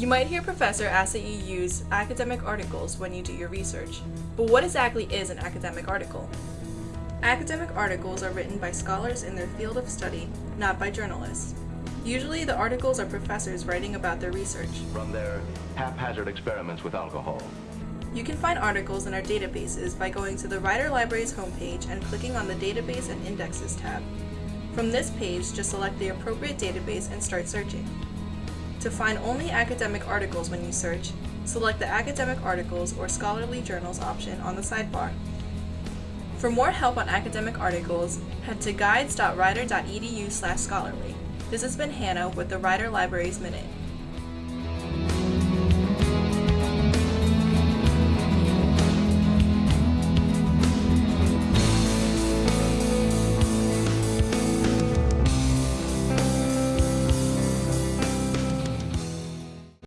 You might hear professor ask that you use academic articles when you do your research, but what exactly is an academic article? Academic articles are written by scholars in their field of study, not by journalists. Usually the articles are professors writing about their research. From their haphazard experiments with alcohol. You can find articles in our databases by going to the Rider Library's homepage and clicking on the Database and Indexes tab. From this page, just select the appropriate database and start searching. To find only academic articles when you search, select the Academic Articles or Scholarly Journals option on the sidebar. For more help on academic articles, head to guides.rider.edu/scholarly. This has been Hannah with the Rider Libraries Minute.